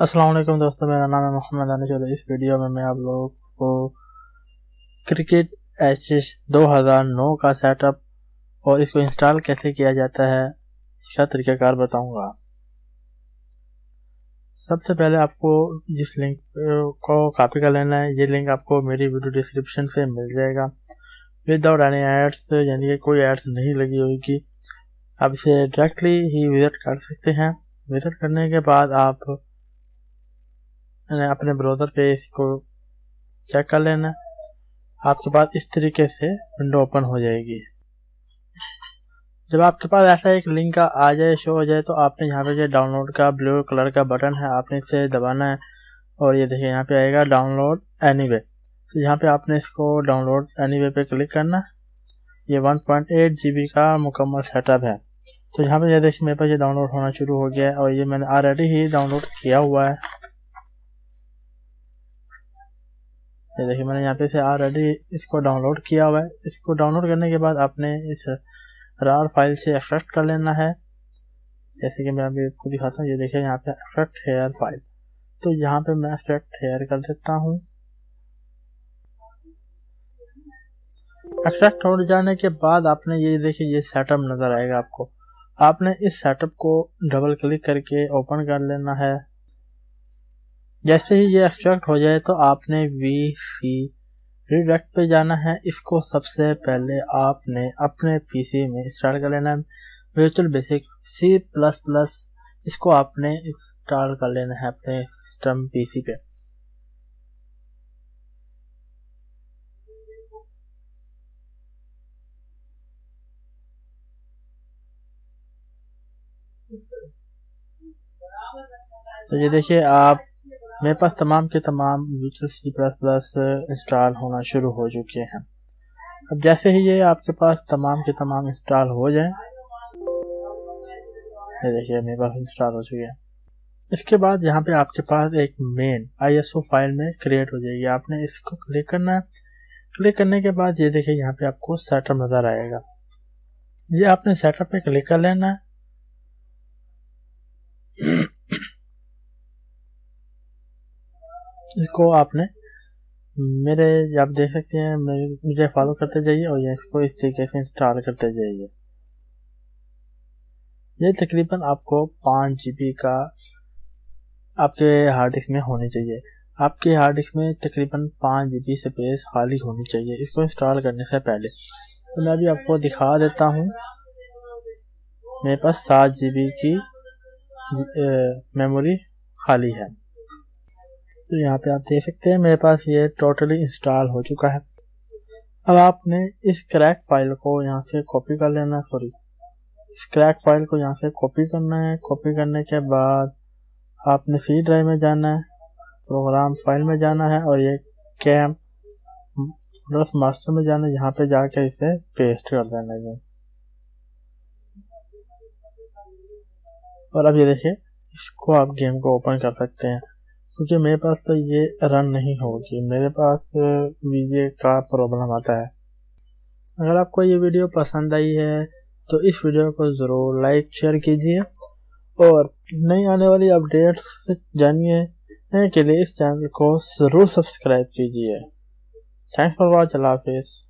السلام علیکم دوستوں میرا نام ہے محمد انش اور اس ویڈیو میں میں آپ لوگوں کو کرکٹ ایچ ایس دو ہزار نو کا سیٹ اپ اور اس کو انسٹال کیسے کیا جاتا ہے، اس کا طریقہ کار بتاؤں گا۔ سب سے پہلے آپ کو جس لنک کو کاپی کر لینا ہے، یہ لنک آپ کو میری ویڈیو ڈسکرپشن سے مل جائے گا۔ ود آؤٹ اینی ایڈس یعنی کہ کوئی ایڈس نہیں لگی ہوئی گی آپ اسے ڈائریکٹلی ہی وزٹ کر سکتے ہیں۔ وزٹ کرنے کے بعد آپ اپنے بروزر پہ اس کو چیک کر لینا آپ کے پاس اس طریقے سے ونڈو اوپن ہو جائے گی۔ جب آپ کے پاس ایسا ایک لنک آ جائے شو ہو جائے تو آپ نے یہاں پہ جو ڈاؤن لوڈ کا بلو کلر کا بٹن ہے، آپ نے اسے دبانا ہے اور یہ دیکھیں یہاں پہ آئے گا ڈاؤن لوڈ اینی وے تو یہاں پہ آپ نے اس کو ڈاؤن لوڈ اینی وے پہ کلک کرنا یہ one point eight G B کا مکمل سیٹ اپ ہے۔ تو یہاں پہ یہ دیکھیں میرے پاس یہ ڈاؤن لوڈ ہونا شروع ہو گیا ہے اور یہ میں نے آلریڈی ہی ڈاؤن لوڈ کیا ہوا ہے۔ یہ دیکھیں میں نے یہاں پہ سے آلریڈی اس کو ڈاؤن لوڈ کیا ہوا ہے۔ اس کو ڈاؤن لوڈ کرنے کے بعد آپ نے اس رار فائل سے افیکٹ کر لینا ہے۔ جیسے کہ میں ابھی آپ کو دکھاتا ہوں، یہ دیکھیں یہاں پہ افیکٹ ہیئر فائل تو یہاں پہ میں افیکٹ ہیئر کر دیتا ہوں۔ افیکٹ ہو جانے کے بعد آپ نے یہ دیکھیں، یہ سیٹ اپ نظر آئے گا آپ کو۔ آپ نے اس سیٹ اپ کو ڈبل کلک کر کے اوپن کر لینا ہے۔ جیسے ہی یہ ایکسٹریکٹ ہو جائے تو آپ نے وی سی ریڈیکٹ پہ جانا ہے۔ اس کو سب سے پہلے آپ نے اپنے پی سی میں اسٹارٹ کر لینا ہے۔ Visual basic C plus plus اس کو آپ نے انسٹال کر لینا ہے اپنے سسٹم پی سی پہ۔ تو یہ دیکھیے آپ میرے پاس تمام کے تمام سی پلس پلس انسٹال ہونا شروع ہو چکے ہیں۔ اب جیسے ہی یہ آپ کے پاس تمام کے تمام انسٹال ہو جائیں، یہ دیکھیے میرے پاس انسٹال ہو چکے ہیں۔ اس کے بعد یہاں پہ آپ کے پاس ایک main I S O file میں کریٹ ہو جائے گی۔ آپ نے اس کو کلک کرنا ہے۔ کلک کرنے کے بعد یہ دیکھیں یہاں پہ آپ کو سیٹ اپ نظر آئے گا۔ یہ آپ نے سیٹ اپ پہ کلک کر لینا ہے اس کو آپ نے میرے آپ دیکھ سکتے ہیں مجھے فالو کرتے جائیے اور اس کو اس طریقے سے انسٹال کرتے جائیے۔ یہ تقریباً آپ کو پانچ جی بی کا آپ کے ہارڈ ڈسک میں ہونی چاہیے۔ آپ کے ہارڈ ڈسک میں تقریباً پانچ جی بی سپیس خالی ہونی چاہیے۔ اس کو انسٹال کرنے سے پہلے۔ تو میں ابھی آپ کو دکھا دیتا ہوں۔ میرے پاس سات جی بی کی میموری خالی ہے۔ تو یہاں پہ آپ دیکھ سکتے ہیں میرے پاس یہ ٹوٹلی انسٹال ہو چکا ہے۔ اب آپ نے اس کریک فائل کو یہاں سے کاپی کر لینا ہے سوری اس کریک فائل کو یہاں سے کاپی کرنا ہے۔ کاپی کرنے کے بعد آپ نے سی ڈرائیو میں جانا ہے پروگرام فائل میں جانا ہے اور یہ کیم پلس ماسٹر میں جانا ہے، یہاں پہ جا کے اسے پیسٹ کر دینا ہے۔ اور اب یہ دیکھیں اس کو آپ گیم کو اوپن کر سکتے ہیں۔ کیونکہ میرے پاس تو یہ رن نہیں ہوگی۔ میرے پاس ویجے کا پرابلم آتا ہے۔ اگر آپ کو یہ ویڈیو پسند آئی ہے، تو اس ویڈیو کو ضرور لائک شیئر کیجیے اور نئی آنے والی اپڈیٹس جانیے کے لیے اس چینل کو ضرور سبسکرائب کیجیے تھینکس فار واچ اللہ حافظ۔